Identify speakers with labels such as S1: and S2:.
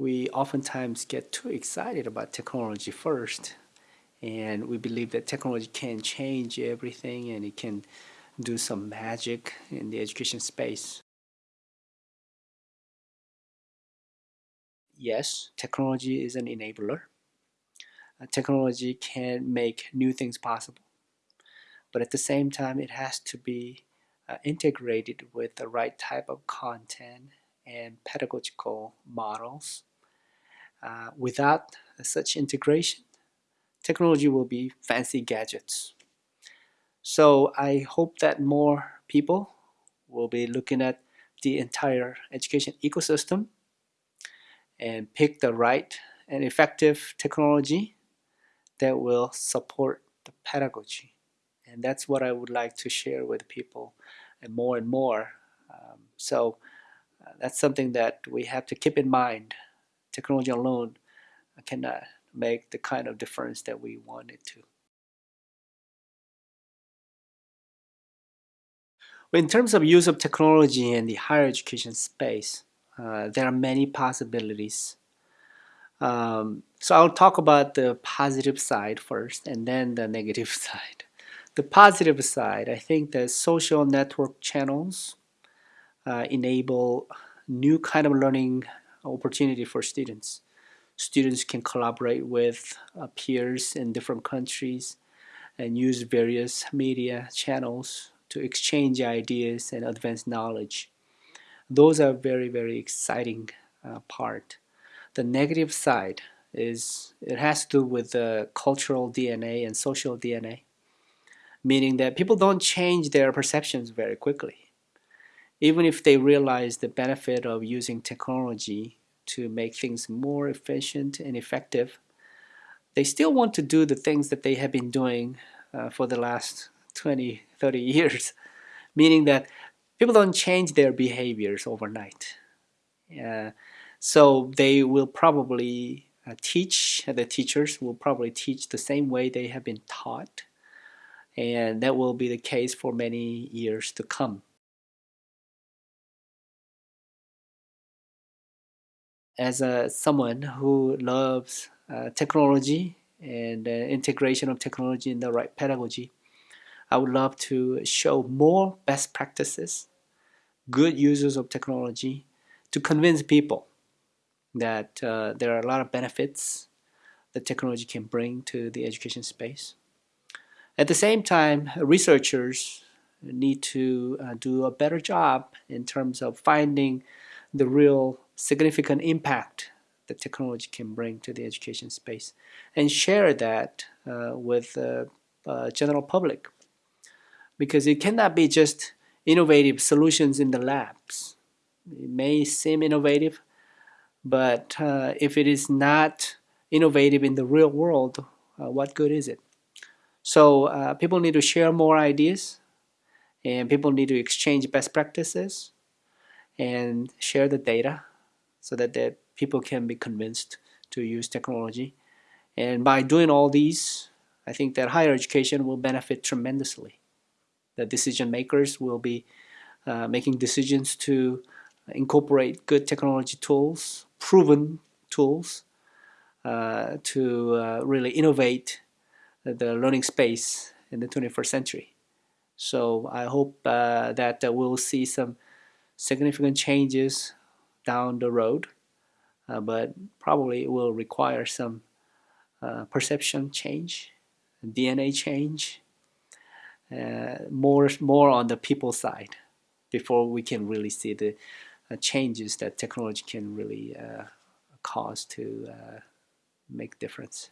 S1: we oftentimes get too excited about technology first and we believe that technology can change everything and it can do some magic in the education space. Yes, technology is an enabler. Uh, technology can make new things possible. But at the same time, it has to be uh, integrated with the right type of content and pedagogical models. Uh, without such integration, technology will be fancy gadgets. So I hope that more people will be looking at the entire education ecosystem and pick the right and effective technology that will support the pedagogy. And that's what I would like to share with people and more and more. Um, so uh, that's something that we have to keep in mind. Technology alone cannot make the kind of difference that we want it to. In terms of use of technology in the higher education space, uh, there are many possibilities. Um, so I'll talk about the positive side first and then the negative side. The positive side, I think that social network channels uh, enable new kind of learning opportunity for students. Students can collaborate with uh, peers in different countries and use various media channels to exchange ideas and advance knowledge. Those are very, very exciting uh, part. The negative side is it has to do with the cultural DNA and social DNA, meaning that people don't change their perceptions very quickly. Even if they realize the benefit of using technology to make things more efficient and effective, they still want to do the things that they have been doing uh, for the last 20, 30 years, meaning that people don't change their behaviors overnight. Uh, so they will probably uh, teach, the teachers will probably teach the same way they have been taught. And that will be the case for many years to come. As a, someone who loves uh, technology and uh, integration of technology in the right pedagogy, I would love to show more best practices, good uses of technology to convince people that uh, there are a lot of benefits that technology can bring to the education space. At the same time, researchers need to uh, do a better job in terms of finding the real significant impact that technology can bring to the education space and share that uh, with the uh, general public because it cannot be just innovative solutions in the labs. It may seem innovative, but uh, if it is not innovative in the real world, uh, what good is it? So uh, people need to share more ideas and people need to exchange best practices and share the data so that the people can be convinced to use technology. And by doing all these, I think that higher education will benefit tremendously the decision makers will be uh, making decisions to incorporate good technology tools, proven tools, uh, to uh, really innovate the learning space in the 21st century. So I hope uh, that uh, we'll see some significant changes down the road, uh, but probably it will require some perception change, DNA change, uh, more more on the people side before we can really see the uh, changes that technology can really uh, cause to uh, make difference.